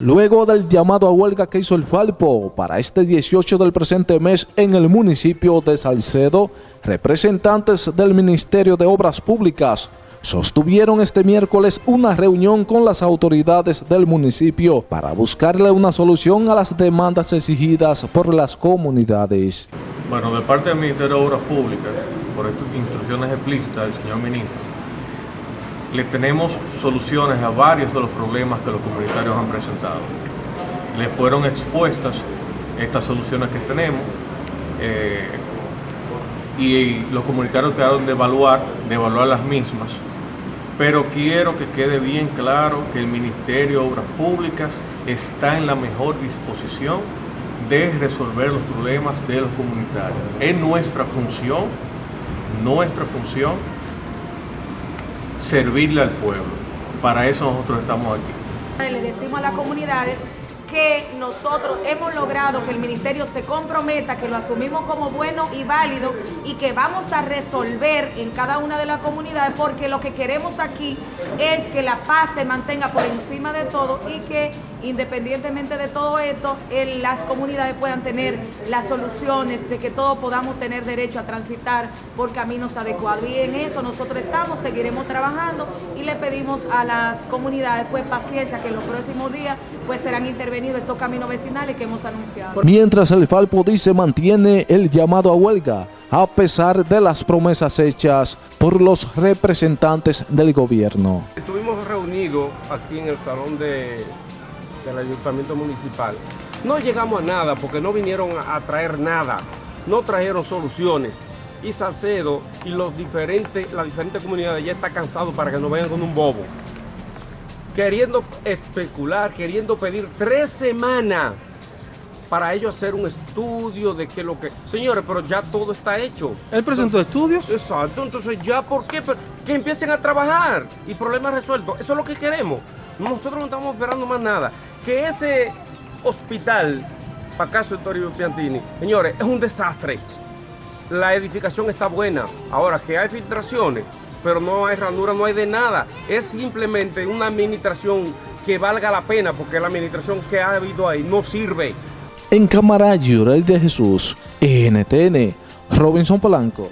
Luego del llamado a huelga que hizo el Falpo para este 18 del presente mes en el municipio de Salcedo, representantes del Ministerio de Obras Públicas sostuvieron este miércoles una reunión con las autoridades del municipio para buscarle una solución a las demandas exigidas por las comunidades. Bueno, de parte del Ministerio de Obras Públicas, por estas instrucciones explícitas del señor ministro, le tenemos soluciones a varios de los problemas que los comunitarios han presentado. Le fueron expuestas estas soluciones que tenemos eh, y los comunitarios quedaron de evaluar, de evaluar las mismas, pero quiero que quede bien claro que el Ministerio de Obras Públicas está en la mejor disposición de resolver los problemas de los comunitarios. Es nuestra función, nuestra función servirle al pueblo. Para eso nosotros estamos aquí. Le decimos a las comunidades que nosotros hemos logrado que el ministerio se comprometa, que lo asumimos como bueno y válido y que vamos a resolver en cada una de las comunidades porque lo que queremos aquí es que la paz se mantenga por encima de todo y que independientemente de todo esto, las comunidades puedan tener las soluciones de que todos podamos tener derecho a transitar por caminos adecuados. Y en eso nosotros estamos, seguiremos trabajando y le pedimos a las comunidades pues paciencia que en los próximos días pues serán intervenidos estos caminos vecinales que hemos anunciado. Mientras el Falpo dice mantiene el llamado a huelga, a pesar de las promesas hechas por los representantes del gobierno. Estuvimos reunidos aquí en el salón de, del ayuntamiento municipal. No llegamos a nada porque no vinieron a traer nada, no trajeron soluciones. Y Salcedo y los diferentes, las diferentes comunidades ya está cansado para que nos vayan con un bobo queriendo especular, queriendo pedir tres semanas para ellos hacer un estudio de qué lo que... Señores, pero ya todo está hecho. ¿El presentó estudios? Exacto, entonces ya, ¿por qué? Que empiecen a trabajar y problemas resueltos. Eso es lo que queremos. Nosotros no estamos esperando más nada. Que ese hospital, para caso de Toribio Piantini, señores, es un desastre. La edificación está buena. Ahora, que hay filtraciones, pero no hay ranura, no hay de nada. Es simplemente una administración que valga la pena, porque la administración que ha habido ahí no sirve. En Cámara Llorel de Jesús, NTN, Robinson Polanco.